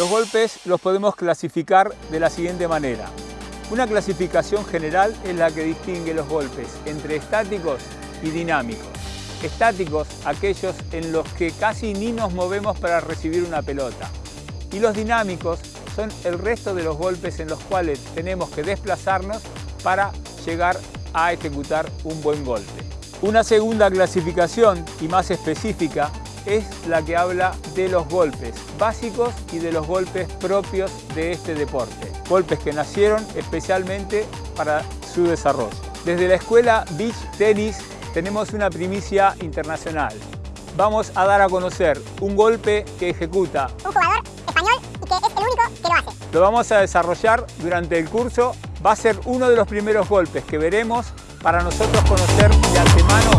Los golpes los podemos clasificar de la siguiente manera. Una clasificación general es la que distingue los golpes entre estáticos y dinámicos. Estáticos, aquellos en los que casi ni nos movemos para recibir una pelota. Y los dinámicos son el resto de los golpes en los cuales tenemos que desplazarnos para llegar a ejecutar un buen golpe. Una segunda clasificación y más específica es la que habla de los golpes básicos y de los golpes propios de este deporte. Golpes que nacieron especialmente para su desarrollo. Desde la escuela Beach Tennis tenemos una primicia internacional. Vamos a dar a conocer un golpe que ejecuta un jugador español y que es el único que lo hace. Lo vamos a desarrollar durante el curso. Va a ser uno de los primeros golpes que veremos para nosotros conocer de antemano.